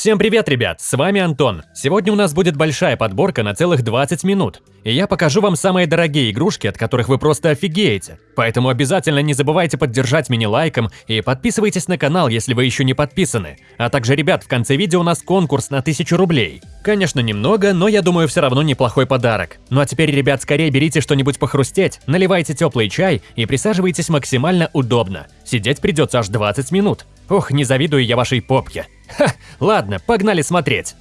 Всем привет, ребят! С вами Антон. Сегодня у нас будет большая подборка на целых 20 минут. И я покажу вам самые дорогие игрушки, от которых вы просто офигеете. Поэтому обязательно не забывайте поддержать меня лайком и подписывайтесь на канал, если вы еще не подписаны. А также, ребят, в конце видео у нас конкурс на 1000 рублей. Конечно, немного, но я думаю, все равно неплохой подарок. Ну а теперь, ребят, скорее берите что-нибудь похрустеть, наливайте теплый чай и присаживайтесь максимально удобно. Сидеть придется аж 20 минут. Ох, не завидую я вашей попке. Ха, ладно, погнали смотреть.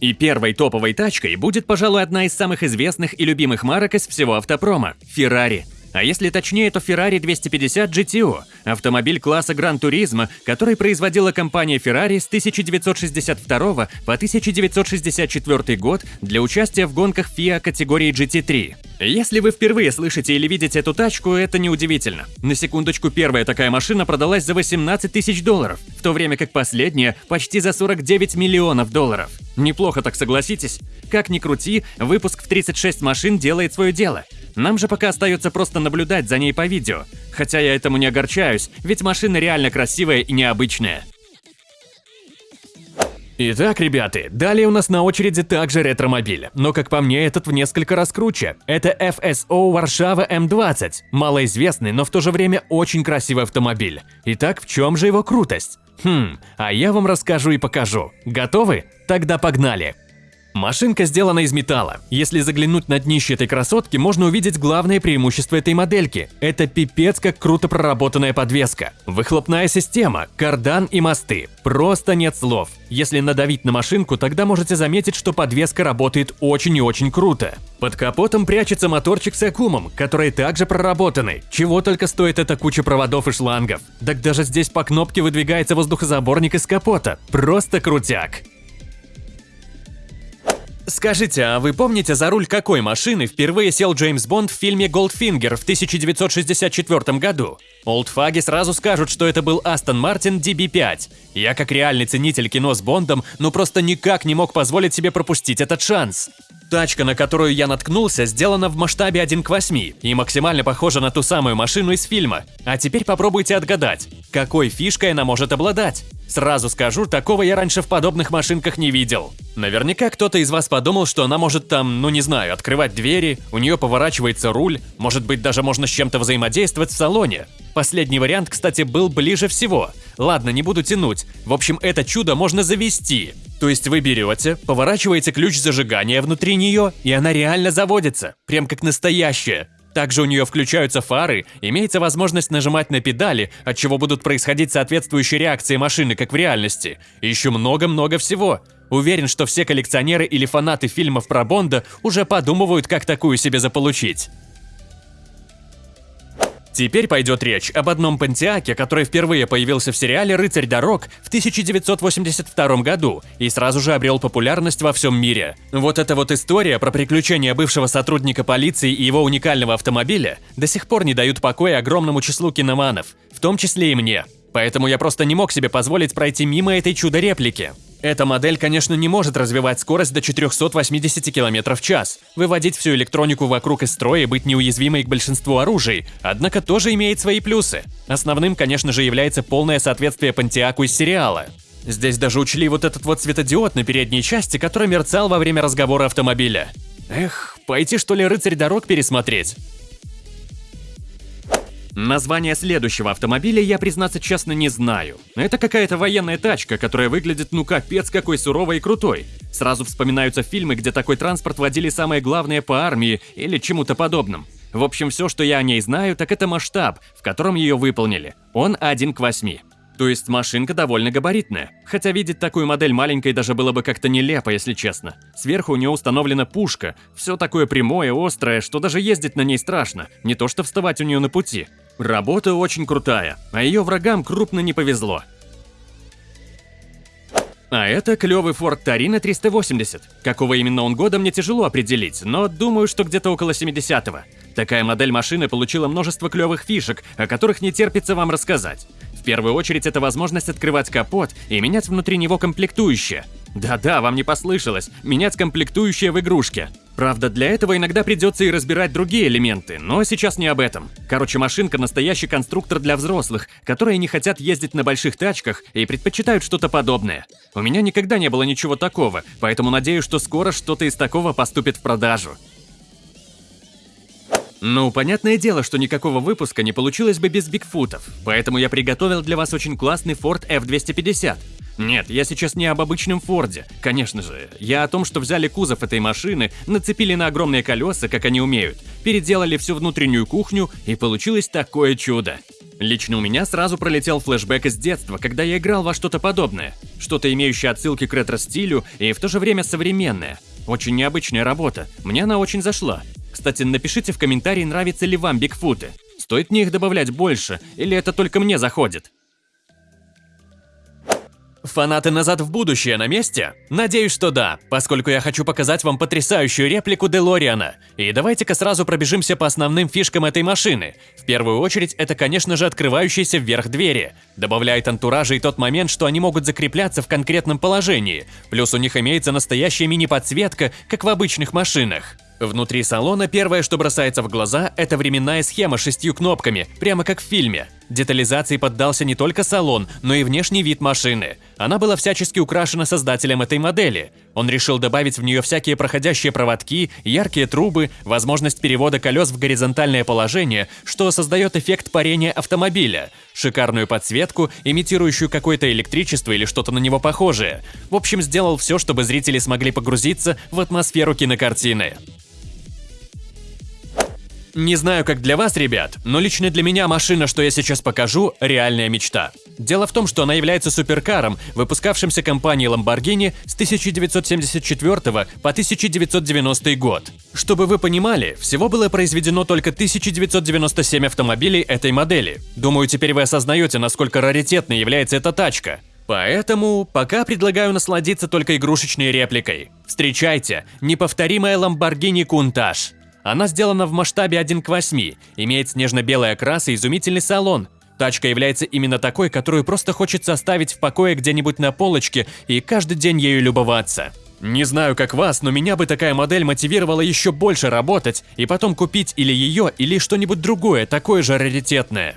И первой топовой тачкой будет, пожалуй, одна из самых известных и любимых марок из всего автопрома – Ferrari. А если точнее, то Ferrari 250 GTO – автомобиль класса Gran Turismo, который производила компания Ferrari с 1962 по 1964 год для участия в гонках FIA категории GT3. Если вы впервые слышите или видите эту тачку, это неудивительно. На секундочку, первая такая машина продалась за 18 тысяч долларов, в то время как последняя – почти за 49 миллионов долларов. Неплохо так согласитесь? Как ни крути, выпуск в 36 машин делает свое дело – нам же пока остается просто наблюдать за ней по видео. Хотя я этому не огорчаюсь, ведь машина реально красивая и необычная. Итак, ребята, далее у нас на очереди также ретромобиль, но как по мне этот в несколько раз круче. Это FSO Варшава М20, малоизвестный, но в то же время очень красивый автомобиль. Итак, в чем же его крутость? Хм, а я вам расскажу и покажу. Готовы? Тогда погнали! Машинка сделана из металла. Если заглянуть на днище этой красотки, можно увидеть главное преимущество этой модельки. Это пипец как круто проработанная подвеска. Выхлопная система, кардан и мосты. Просто нет слов. Если надавить на машинку, тогда можете заметить, что подвеска работает очень и очень круто. Под капотом прячется моторчик с аккумом, который также проработаны. Чего только стоит эта куча проводов и шлангов. Так даже здесь по кнопке выдвигается воздухозаборник из капота. Просто крутяк. Скажите, а вы помните, за руль какой машины впервые сел Джеймс Бонд в фильме «Голдфингер» в 1964 году? Олдфаги сразу скажут, что это был Астон Мартин DB5. Я, как реальный ценитель кино с Бондом, ну просто никак не мог позволить себе пропустить этот шанс. Тачка, на которую я наткнулся, сделана в масштабе 1 к 8 и максимально похожа на ту самую машину из фильма. А теперь попробуйте отгадать, какой фишкой она может обладать. Сразу скажу, такого я раньше в подобных машинках не видел. Наверняка кто-то из вас подумал, что она может там, ну не знаю, открывать двери, у нее поворачивается руль, может быть даже можно с чем-то взаимодействовать в салоне. Последний вариант, кстати, был ближе всего. Ладно, не буду тянуть. В общем, это чудо можно завести. То есть вы берете, поворачиваете ключ зажигания внутри нее, и она реально заводится, прям как настоящая. Также у нее включаются фары, имеется возможность нажимать на педали, от чего будут происходить соответствующие реакции машины, как в реальности. И еще много-много всего. Уверен, что все коллекционеры или фанаты фильмов про Бонда уже подумывают, как такую себе заполучить. Теперь пойдет речь об одном пантеаке, который впервые появился в сериале «Рыцарь дорог» в 1982 году и сразу же обрел популярность во всем мире. Вот эта вот история про приключения бывшего сотрудника полиции и его уникального автомобиля до сих пор не дают покоя огромному числу киноманов, в том числе и мне. Поэтому я просто не мог себе позволить пройти мимо этой чудо-реплики. Эта модель, конечно, не может развивать скорость до 480 км в час, выводить всю электронику вокруг из строя и быть неуязвимой к большинству оружий, однако тоже имеет свои плюсы. Основным, конечно же, является полное соответствие Пантиаку из сериала. Здесь даже учли вот этот вот светодиод на передней части, который мерцал во время разговора автомобиля. Эх, пойти что ли рыцарь дорог пересмотреть? Название следующего автомобиля я, признаться честно, не знаю. Это какая-то военная тачка, которая выглядит ну капец какой суровой и крутой. Сразу вспоминаются фильмы, где такой транспорт водили самое главное по армии или чему-то подобным. В общем, все, что я о ней знаю, так это масштаб, в котором ее выполнили. Он 1 к 8. То есть машинка довольно габаритная. Хотя видеть такую модель маленькой даже было бы как-то нелепо, если честно. Сверху у нее установлена пушка. Все такое прямое, острое, что даже ездить на ней страшно. Не то что вставать у нее на пути. Работа очень крутая, а ее врагам крупно не повезло. А это клевый Ford Torino 380. Какого именно он года мне тяжело определить, но думаю, что где-то около 70-го. Такая модель машины получила множество клевых фишек, о которых не терпится вам рассказать. В первую очередь это возможность открывать капот и менять внутри него комплектующие. Да-да, вам не послышалось, менять комплектующие в игрушке. Правда, для этого иногда придется и разбирать другие элементы, но сейчас не об этом. Короче, машинка – настоящий конструктор для взрослых, которые не хотят ездить на больших тачках и предпочитают что-то подобное. У меня никогда не было ничего такого, поэтому надеюсь, что скоро что-то из такого поступит в продажу. Ну, понятное дело, что никакого выпуска не получилось бы без Бигфутов, поэтому я приготовил для вас очень классный Ford F250. Нет, я сейчас не об обычном Форде, конечно же. Я о том, что взяли кузов этой машины, нацепили на огромные колеса, как они умеют, переделали всю внутреннюю кухню, и получилось такое чудо. Лично у меня сразу пролетел флешбэк из детства, когда я играл во что-то подобное. Что-то имеющее отсылки к ретро-стилю и в то же время современное. Очень необычная работа, мне она очень зашла. Кстати, напишите в комментарии, нравятся ли вам Бигфуты. Стоит мне их добавлять больше, или это только мне заходит? Фанаты «Назад в будущее» на месте? Надеюсь, что да, поскольку я хочу показать вам потрясающую реплику Делориана. И давайте-ка сразу пробежимся по основным фишкам этой машины. В первую очередь, это, конечно же, открывающиеся вверх двери. Добавляет антуража и тот момент, что они могут закрепляться в конкретном положении. Плюс у них имеется настоящая мини-подсветка, как в обычных машинах. Внутри салона первое, что бросается в глаза, это временная схема с шестью кнопками, прямо как в фильме. Детализации поддался не только салон, но и внешний вид машины. Она была всячески украшена создателем этой модели. Он решил добавить в нее всякие проходящие проводки, яркие трубы, возможность перевода колес в горизонтальное положение, что создает эффект парения автомобиля, шикарную подсветку, имитирующую какое-то электричество или что-то на него похожее. В общем, сделал все, чтобы зрители смогли погрузиться в атмосферу кинокартины. Не знаю, как для вас, ребят, но лично для меня машина, что я сейчас покажу, реальная мечта. Дело в том, что она является суперкаром, выпускавшимся компанией Lamborghini с 1974 по 1990 год. Чтобы вы понимали, всего было произведено только 1997 автомобилей этой модели. Думаю, теперь вы осознаете, насколько раритетной является эта тачка. Поэтому пока предлагаю насладиться только игрушечной репликой. Встречайте, неповторимая Lamborghini Countach. Она сделана в масштабе 1 к 8, имеет снежно-белый окрас и изумительный салон. Тачка является именно такой, которую просто хочется оставить в покое где-нибудь на полочке и каждый день ею любоваться. Не знаю, как вас, но меня бы такая модель мотивировала еще больше работать и потом купить или ее, или что-нибудь другое, такое же раритетное.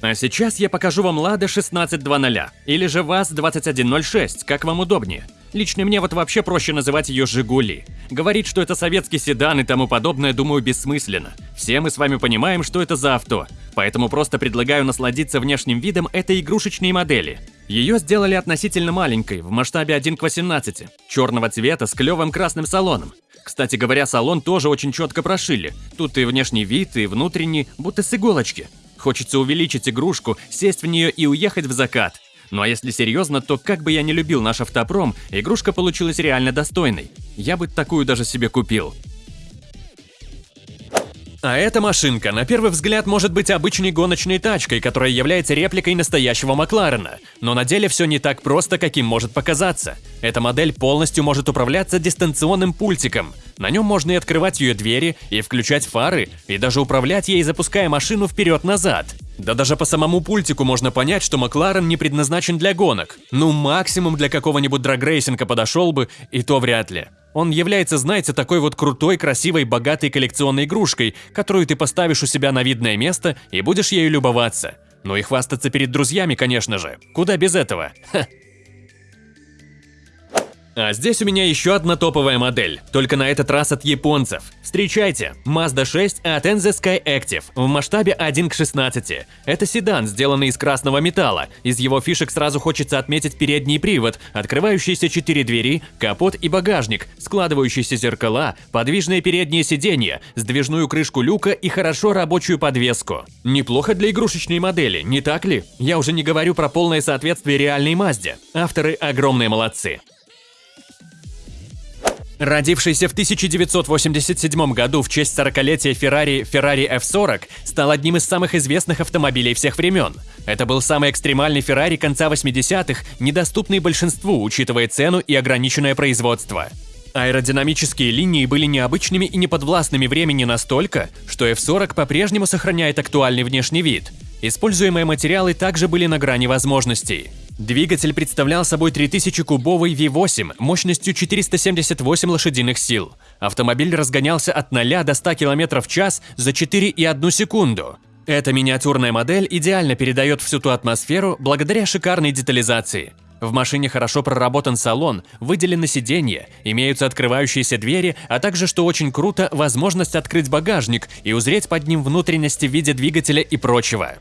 А сейчас я покажу вам Lada 1620, или же ВАЗ-2106, как вам удобнее. Лично мне вот вообще проще называть ее «Жигули». Говорить, что это советский седан и тому подобное, думаю, бессмысленно. Все мы с вами понимаем, что это за авто. Поэтому просто предлагаю насладиться внешним видом этой игрушечной модели. Ее сделали относительно маленькой, в масштабе 1 к 18, черного цвета с клевым красным салоном. Кстати говоря, салон тоже очень четко прошили. Тут и внешний вид, и внутренний, будто с иголочки. Хочется увеличить игрушку, сесть в нее и уехать в закат. Ну а если серьезно, то как бы я не любил наш автопром, игрушка получилась реально достойной. Я бы такую даже себе купил. А эта машинка, на первый взгляд, может быть обычной гоночной тачкой, которая является репликой настоящего Макларена. Но на деле все не так просто, каким может показаться. Эта модель полностью может управляться дистанционным пультиком. На нем можно и открывать ее двери, и включать фары, и даже управлять ей, запуская машину вперед-назад. Да даже по самому пультику можно понять, что Макларен не предназначен для гонок. Ну, максимум для какого-нибудь драгрейсинга подошел бы, и то вряд ли. Он является, знаете, такой вот крутой, красивой, богатой коллекционной игрушкой, которую ты поставишь у себя на видное место и будешь ею любоваться. Ну и хвастаться перед друзьями, конечно же. Куда без этого? Ха. А здесь у меня еще одна топовая модель, только на этот раз от японцев. Встречайте, Mazda 6 от NZ Sky Active в масштабе 1 к 16. Это седан, сделанный из красного металла. Из его фишек сразу хочется отметить передний привод, открывающиеся четыре двери, капот и багажник, складывающиеся зеркала, подвижные передние сиденья, сдвижную крышку люка и хорошо рабочую подвеску. Неплохо для игрушечной модели, не так ли? Я уже не говорю про полное соответствие реальной Мазде. Авторы огромные молодцы. Родившийся в 1987 году в честь 40-летия Ferrari Ferrari F40 стал одним из самых известных автомобилей всех времен. Это был самый экстремальный Ferrari конца 80-х, недоступный большинству, учитывая цену и ограниченное производство. Аэродинамические линии были необычными и неподвластными времени настолько, что F40 по-прежнему сохраняет актуальный внешний вид. Используемые материалы также были на грани возможностей. Двигатель представлял собой 3000-кубовый V8 мощностью 478 лошадиных сил. Автомобиль разгонялся от 0 до 100 км в час за 4,1 секунду. Эта миниатюрная модель идеально передает всю ту атмосферу благодаря шикарной детализации. В машине хорошо проработан салон, выделены сиденья, имеются открывающиеся двери, а также, что очень круто, возможность открыть багажник и узреть под ним внутренности в виде двигателя и прочего.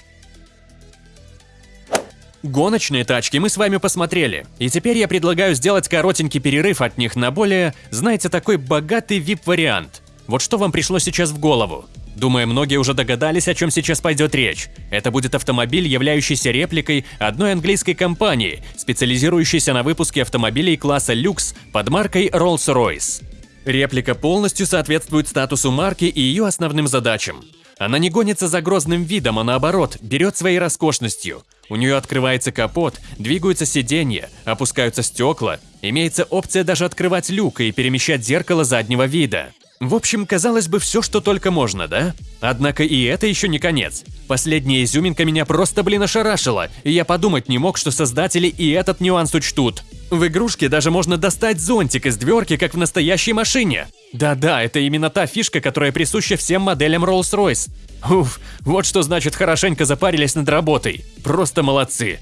Гоночные тачки мы с вами посмотрели, и теперь я предлагаю сделать коротенький перерыв от них на более, знаете, такой богатый VIP-вариант. Вот что вам пришло сейчас в голову? Думаю, многие уже догадались, о чем сейчас пойдет речь. Это будет автомобиль, являющийся репликой одной английской компании, специализирующейся на выпуске автомобилей класса люкс под маркой Rolls-Royce. Реплика полностью соответствует статусу марки и ее основным задачам. Она не гонится за грозным видом, а наоборот, берет своей роскошностью. У нее открывается капот, двигаются сиденья, опускаются стекла, имеется опция даже открывать люк и перемещать зеркало заднего вида. В общем, казалось бы, все, что только можно, да? Однако и это еще не конец. Последняя изюминка меня просто, блин, ошарашила, я подумать не мог, что создатели и этот нюанс учтут. В игрушке даже можно достать зонтик из дверки, как в настоящей машине. Да-да, это именно та фишка, которая присуща всем моделям Rolls-Royce. Уф, вот что значит хорошенько запарились над работой. Просто молодцы.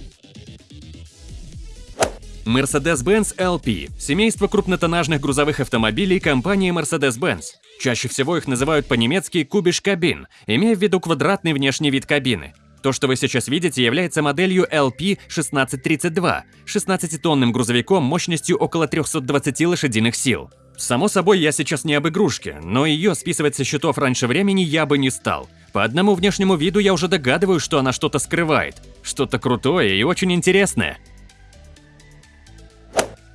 Mercedes-Benz LP – семейство крупнотоннажных грузовых автомобилей компании Mercedes-Benz. Чаще всего их называют по-немецки «кубиш кабин», имея в виду квадратный внешний вид кабины. То, что вы сейчас видите, является моделью LP1632, 16-тонным грузовиком мощностью около 320 лошадиных сил. Само собой, я сейчас не об игрушке, но ее списывать со счетов раньше времени я бы не стал. По одному внешнему виду я уже догадываюсь, что она что-то скрывает. Что-то крутое и очень интересное.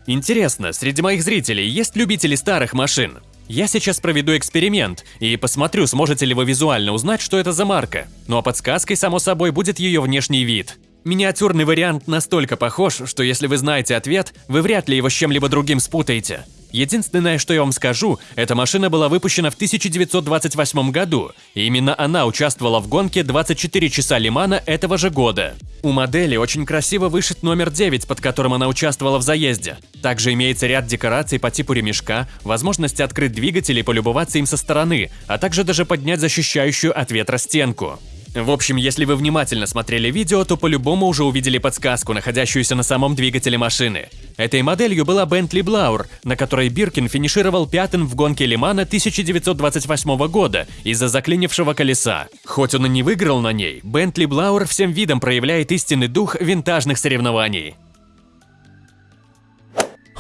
Интересно, среди моих зрителей есть любители старых машин? Я сейчас проведу эксперимент и посмотрю, сможете ли вы визуально узнать, что это за марка. Ну а подсказкой, само собой, будет ее внешний вид. Миниатюрный вариант настолько похож, что если вы знаете ответ, вы вряд ли его с чем-либо другим спутаете. Единственное, что я вам скажу, эта машина была выпущена в 1928 году, и именно она участвовала в гонке 24 часа Лимана этого же года. У модели очень красиво вышит номер 9, под которым она участвовала в заезде. Также имеется ряд декораций по типу ремешка, возможность открыть двигатель и полюбоваться им со стороны, а также даже поднять защищающую от ветра стенку. В общем, если вы внимательно смотрели видео, то по-любому уже увидели подсказку, находящуюся на самом двигателе машины. Этой моделью была Bentley Blauer, на которой Биркин финишировал пятым в гонке Лимана 1928 года из-за заклинившего колеса. Хоть он и не выиграл на ней, Bentley Blauer всем видом проявляет истинный дух винтажных соревнований.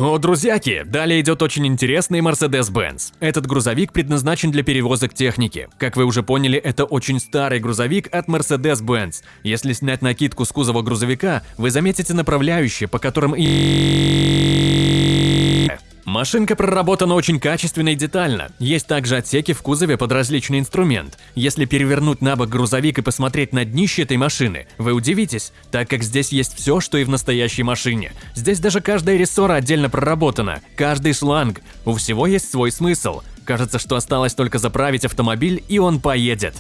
О, друзьяки, далее идет очень интересный Mercedes-Benz. Этот грузовик предназначен для перевозок техники. Как вы уже поняли, это очень старый грузовик от Mercedes-Benz. Если снять накидку с кузова грузовика, вы заметите направляющие, по которым и... Машинка проработана очень качественно и детально. Есть также отсеки в кузове под различный инструмент. Если перевернуть на бок грузовик и посмотреть на днище этой машины, вы удивитесь, так как здесь есть все, что и в настоящей машине. Здесь даже каждая рессора отдельно проработана, каждый шланг. У всего есть свой смысл. Кажется, что осталось только заправить автомобиль, и он поедет.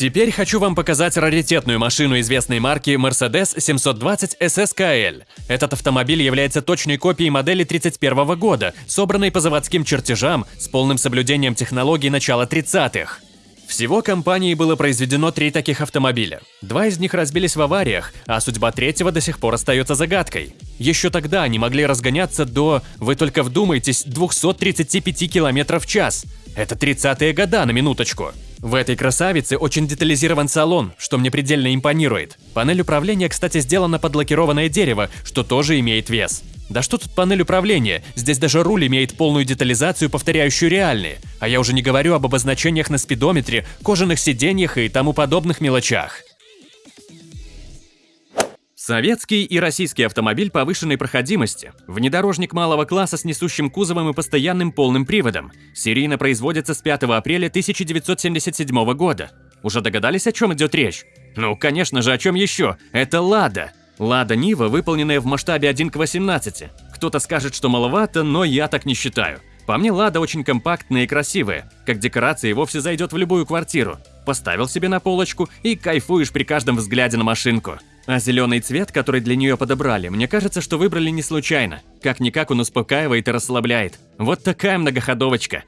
Теперь хочу вам показать раритетную машину известной марки Mercedes 720 SSKL. Этот автомобиль является точной копией модели 31 года, собранной по заводским чертежам с полным соблюдением технологий начала 30-х. Всего компанией было произведено три таких автомобиля. Два из них разбились в авариях, а судьба третьего до сих пор остается загадкой. Еще тогда они могли разгоняться до, вы только вдумайтесь, 235 км в час. Это 30-е года на минуточку. В этой красавице очень детализирован салон, что мне предельно импонирует. Панель управления, кстати, сделана под лакированное дерево, что тоже имеет вес. Да что тут панель управления, здесь даже руль имеет полную детализацию, повторяющую реальные. А я уже не говорю об обозначениях на спидометре, кожаных сиденьях и тому подобных мелочах. Советский и российский автомобиль повышенной проходимости. Внедорожник малого класса с несущим кузовом и постоянным полным приводом. Серийно производится с 5 апреля 1977 года. Уже догадались, о чем идет речь? Ну, конечно же, о чем еще? Это «Лада». «Лада Нива», выполненная в масштабе 1 к 18. Кто-то скажет, что маловато, но я так не считаю. По мне, Лада очень компактная и красивая. Как декорация вовсе зайдет в любую квартиру. Поставил себе на полочку и кайфуешь при каждом взгляде на машинку. А зеленый цвет, который для нее подобрали, мне кажется, что выбрали не случайно. Как-никак он успокаивает и расслабляет. Вот такая многоходовочка.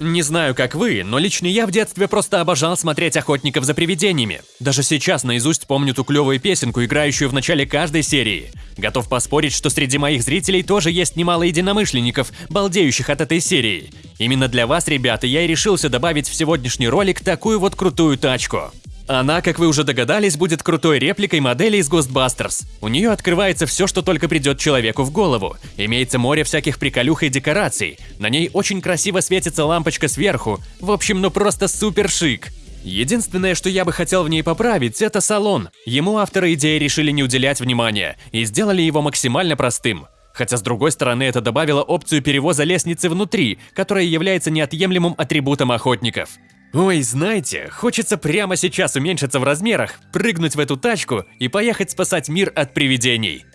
Не знаю, как вы, но лично я в детстве просто обожал смотреть «Охотников за привидениями». Даже сейчас наизусть помню ту клевую песенку, играющую в начале каждой серии. Готов поспорить, что среди моих зрителей тоже есть немало единомышленников, балдеющих от этой серии. Именно для вас, ребята, я и решился добавить в сегодняшний ролик такую вот крутую тачку. Она, как вы уже догадались, будет крутой репликой модели из Ghostbusters. У нее открывается все, что только придет человеку в голову. Имеется море всяких приколюх и декораций. На ней очень красиво светится лампочка сверху. В общем, ну просто супер шик. Единственное, что я бы хотел в ней поправить, это салон. Ему авторы идеи решили не уделять внимания и сделали его максимально простым. Хотя, с другой стороны, это добавило опцию перевоза лестницы внутри, которая является неотъемлемым атрибутом охотников. Ой, знаете, хочется прямо сейчас уменьшиться в размерах, прыгнуть в эту тачку и поехать спасать мир от привидений.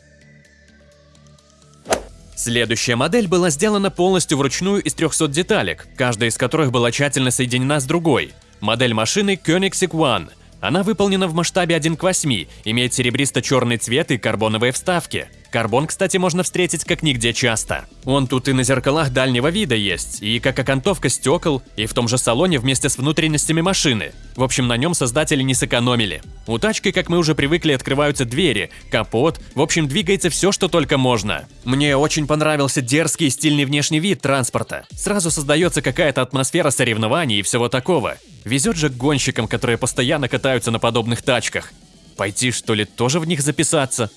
Следующая модель была сделана полностью вручную из 300 деталек, каждая из которых была тщательно соединена с другой. Модель машины Koenigsegg One. Она выполнена в масштабе 1 к 8, имеет серебристо-черный цвет и карбоновые вставки. Карбон, кстати, можно встретить как нигде часто. Он тут и на зеркалах дальнего вида есть, и как окантовка стекол, и в том же салоне вместе с внутренностями машины. В общем, на нем создатели не сэкономили. У тачки, как мы уже привыкли, открываются двери, капот, в общем, двигается все, что только можно. Мне очень понравился дерзкий и стильный внешний вид транспорта. Сразу создается какая-то атмосфера соревнований и всего такого. Везет же гонщикам, которые постоянно катаются на подобных тачках. Пойти, что ли, тоже в них записаться?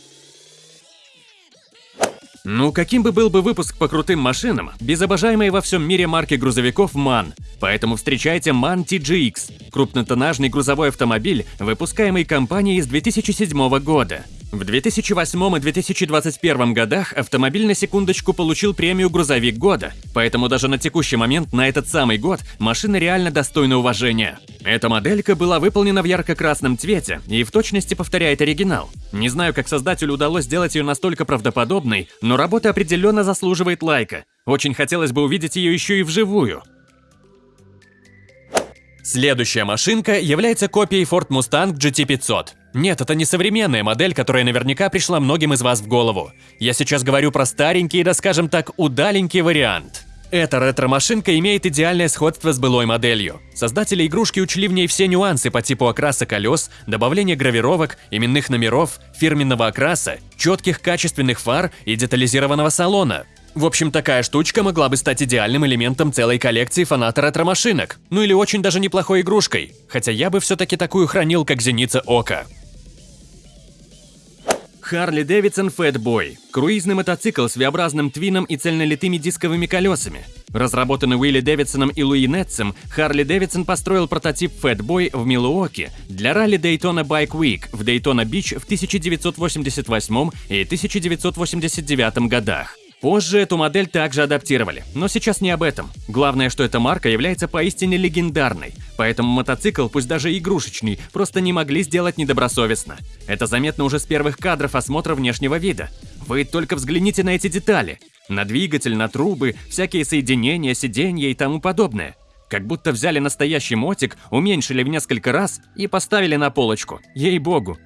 Ну, каким бы был бы выпуск по крутым машинам, без обожаемой во всем мире марки грузовиков MAN. Поэтому встречайте MAN TGX, крупнотоннажный грузовой автомобиль, выпускаемый компанией с 2007 года. В 2008 и 2021 годах автомобиль на секундочку получил премию «Грузовик года», поэтому даже на текущий момент на этот самый год машина реально достойна уважения. Эта моделька была выполнена в ярко-красном цвете и в точности повторяет оригинал. Не знаю, как создателю удалось сделать ее настолько правдоподобной, но работа определенно заслуживает лайка. Очень хотелось бы увидеть ее еще и вживую. Следующая машинка является копией Ford Mustang GT500. Нет, это не современная модель, которая наверняка пришла многим из вас в голову. Я сейчас говорю про старенький, да скажем так, удаленький вариант. Эта ретро-машинка имеет идеальное сходство с былой моделью. Создатели игрушки учли в ней все нюансы по типу окраса колес, добавления гравировок, именных номеров, фирменного окраса, четких качественных фар и детализированного салона. В общем, такая штучка могла бы стать идеальным элементом целой коллекции фаната ретро-машинок. Ну или очень даже неплохой игрушкой. Хотя я бы все-таки такую хранил, как зеница ока. Харли Дэвидсон Fatboy – круизный мотоцикл с V-образным твином и цельнолитыми дисковыми колесами. Разработанный Уилли Дэвидсоном и Луи Нетсом, Харли Дэвидсон построил прототип Fatboy в Милуоке для ралли Daytona Bike Week в Дейтона-Бич в 1988 и 1989 годах. Позже эту модель также адаптировали, но сейчас не об этом. Главное, что эта марка является поистине легендарной, поэтому мотоцикл, пусть даже игрушечный, просто не могли сделать недобросовестно. Это заметно уже с первых кадров осмотра внешнего вида. Вы только взгляните на эти детали. На двигатель, на трубы, всякие соединения, сиденья и тому подобное. Как будто взяли настоящий мотик, уменьшили в несколько раз и поставили на полочку. Ей-богу,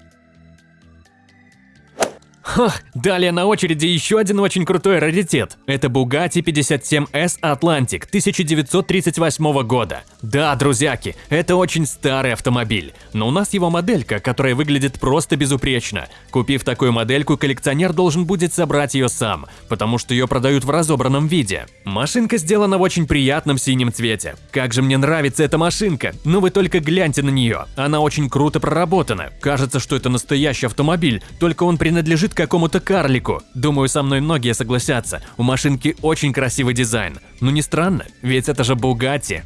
Ха, далее на очереди еще один очень крутой раритет. Это Bugatti 57S Atlantic 1938 года. Да, друзьяки, это очень старый автомобиль, но у нас его моделька, которая выглядит просто безупречно. Купив такую модельку, коллекционер должен будет собрать ее сам, потому что ее продают в разобранном виде. Машинка сделана в очень приятном синем цвете. Как же мне нравится эта машинка, ну вы только гляньте на нее. Она очень круто проработана. Кажется, что это настоящий автомобиль, только он принадлежит какому-то карлику. Думаю, со мной многие согласятся, у машинки очень красивый дизайн. Ну не странно, ведь это же Бугатти.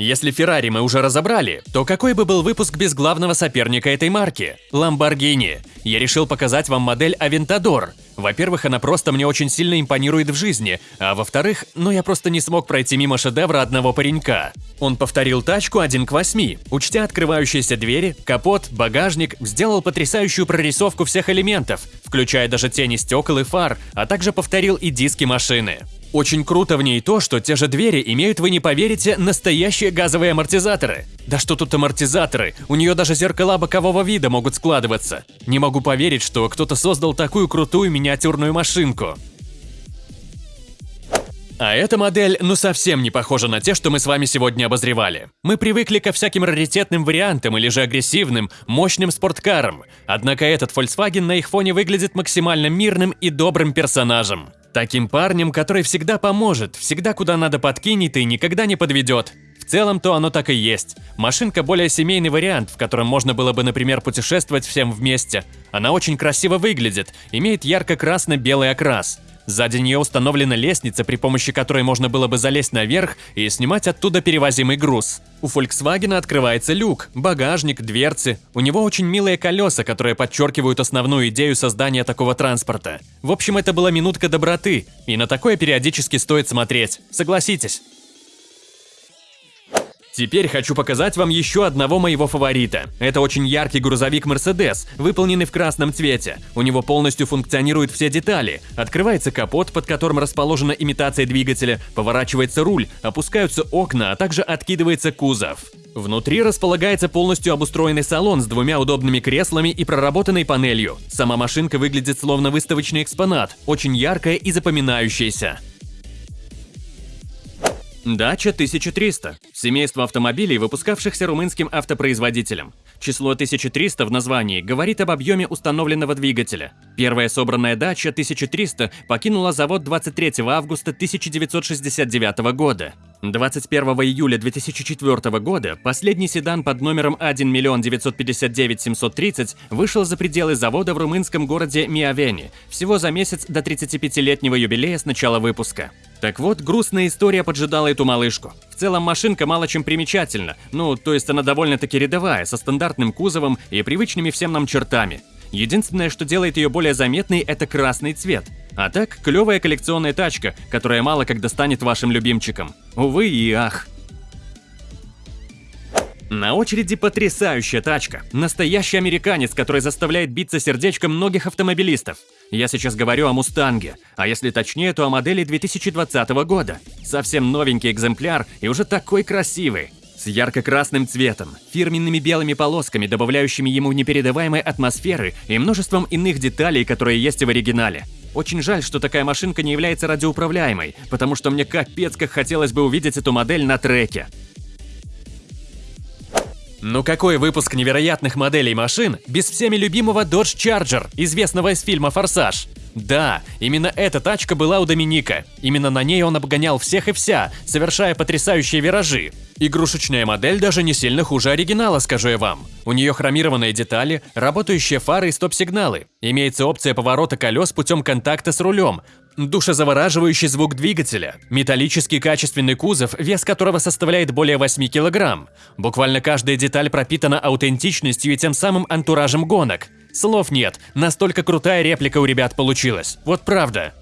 Если Феррари мы уже разобрали, то какой бы был выпуск без главного соперника этой марки – Lamborghini? Я решил показать вам модель Aventador. Во-первых, она просто мне очень сильно импонирует в жизни, а во-вторых, ну я просто не смог пройти мимо шедевра одного паренька. Он повторил тачку 1 к 8, учтя открывающиеся двери, капот, багажник, сделал потрясающую прорисовку всех элементов, включая даже тени стекол и фар, а также повторил и диски машины. Очень круто в ней то, что те же двери имеют, вы не поверите, настоящие газовые амортизаторы. Да что тут амортизаторы, у нее даже зеркала бокового вида могут складываться. Не могу поверить, что кто-то создал такую крутую миниатюрную машинку. А эта модель ну совсем не похожа на те, что мы с вами сегодня обозревали. Мы привыкли ко всяким раритетным вариантам или же агрессивным, мощным спорткарам. Однако этот Volkswagen на их фоне выглядит максимально мирным и добрым персонажем. Таким парнем, который всегда поможет, всегда куда надо подкинет и никогда не подведет. В целом, то оно так и есть. Машинка более семейный вариант, в котором можно было бы, например, путешествовать всем вместе. Она очень красиво выглядит, имеет ярко-красно-белый окрас. Сзади нее установлена лестница, при помощи которой можно было бы залезть наверх и снимать оттуда перевозимый груз. У Volkswagen открывается люк, багажник, дверцы. У него очень милые колеса, которые подчеркивают основную идею создания такого транспорта. В общем, это была минутка доброты, и на такое периодически стоит смотреть. Согласитесь. Теперь хочу показать вам еще одного моего фаворита. Это очень яркий грузовик Mercedes, выполненный в красном цвете. У него полностью функционируют все детали. Открывается капот, под которым расположена имитация двигателя, поворачивается руль, опускаются окна, а также откидывается кузов. Внутри располагается полностью обустроенный салон с двумя удобными креслами и проработанной панелью. Сама машинка выглядит словно выставочный экспонат, очень яркая и запоминающаяся. Дача 1300 – семейство автомобилей, выпускавшихся румынским автопроизводителем. Число 1300 в названии говорит об объеме установленного двигателя. Первая собранная дача 1300 покинула завод 23 августа 1969 года. 21 июля 2004 года последний седан под номером 1 миллион 959 730 вышел за пределы завода в румынском городе Миавени, всего за месяц до 35-летнего юбилея с начала выпуска. Так вот, грустная история поджидала эту малышку. В целом машинка мало чем примечательна, ну, то есть она довольно-таки рядовая, со стандартным кузовом и привычными всем нам чертами. Единственное, что делает ее более заметной, это красный цвет. А так, клевая коллекционная тачка, которая мало когда станет вашим любимчиком. Увы и ах. На очереди потрясающая тачка. Настоящий американец, который заставляет биться сердечко многих автомобилистов. Я сейчас говорю о Мустанге, а если точнее, то о модели 2020 года. Совсем новенький экземпляр и уже такой красивый. Ярко-красным цветом, фирменными белыми полосками, добавляющими ему непередаваемой атмосферы и множеством иных деталей, которые есть в оригинале. Очень жаль, что такая машинка не является радиоуправляемой, потому что мне капец как хотелось бы увидеть эту модель на треке. Ну какой выпуск невероятных моделей машин без всеми любимого Dodge Charger, известного из фильма «Форсаж»? Да, именно эта тачка была у Доминика. Именно на ней он обгонял всех и вся, совершая потрясающие виражи. Игрушечная модель даже не сильно хуже оригинала, скажу я вам. У нее хромированные детали, работающие фары и стоп-сигналы. Имеется опция поворота колес путем контакта с рулем, Душезавораживающий звук двигателя, металлический качественный кузов, вес которого составляет более 8 килограмм. Буквально каждая деталь пропитана аутентичностью и тем самым антуражем гонок. Слов нет, настолько крутая реплика у ребят получилась. Вот правда.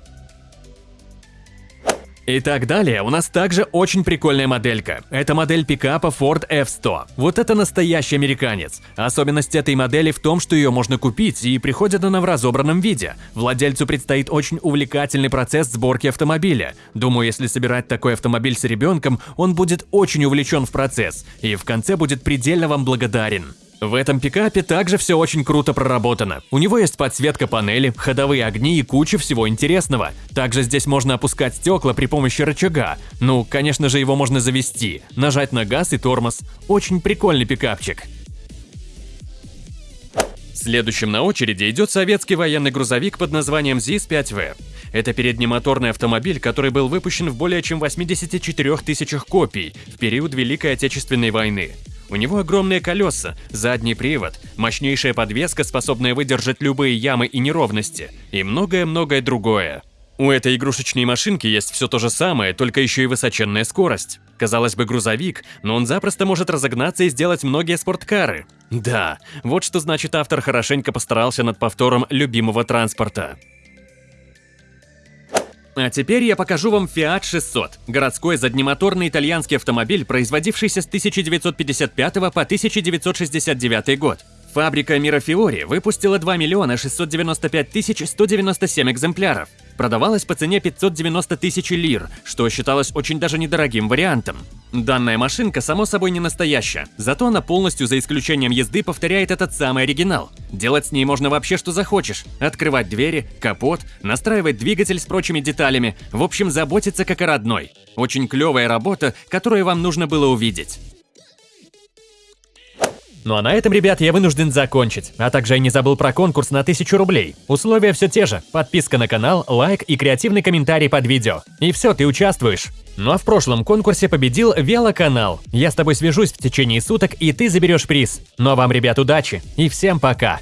И так далее, у нас также очень прикольная моделька. Это модель пикапа Ford F100. Вот это настоящий американец. Особенность этой модели в том, что ее можно купить, и приходит она в разобранном виде. Владельцу предстоит очень увлекательный процесс сборки автомобиля. Думаю, если собирать такой автомобиль с ребенком, он будет очень увлечен в процесс, и в конце будет предельно вам благодарен. В этом пикапе также все очень круто проработано. У него есть подсветка панели, ходовые огни и куча всего интересного. Также здесь можно опускать стекла при помощи рычага. Ну, конечно же, его можно завести, нажать на газ и тормоз. Очень прикольный пикапчик. Следующим на очереди идет советский военный грузовик под названием ЗИС-5В. Это переднемоторный автомобиль, который был выпущен в более чем 84 тысячах копий в период Великой Отечественной войны. У него огромные колеса, задний привод, мощнейшая подвеска, способная выдержать любые ямы и неровности, и многое-многое другое. У этой игрушечной машинки есть все то же самое, только еще и высоченная скорость. Казалось бы, грузовик, но он запросто может разогнаться и сделать многие спорткары. Да, вот что значит автор хорошенько постарался над повтором любимого транспорта. А теперь я покажу вам Fiat 600 – городской заднемоторный итальянский автомобиль, производившийся с 1955 по 1969 год. Фабрика Мирафиори выпустила 2 миллиона 695 тысяч 197 экземпляров. Продавалась по цене 590 тысяч лир, что считалось очень даже недорогим вариантом. Данная машинка, само собой, не настоящая, зато она полностью, за исключением езды, повторяет этот самый оригинал. Делать с ней можно вообще что захочешь. Открывать двери, капот, настраивать двигатель с прочими деталями, в общем, заботиться как о родной. Очень клевая работа, которую вам нужно было увидеть. Ну а на этом, ребят, я вынужден закончить. А также я не забыл про конкурс на 1000 рублей. Условия все те же. Подписка на канал, лайк и креативный комментарий под видео. И все, ты участвуешь. Ну а в прошлом конкурсе победил Велоканал. Я с тобой свяжусь в течение суток, и ты заберешь приз. Ну а вам, ребят, удачи и всем пока!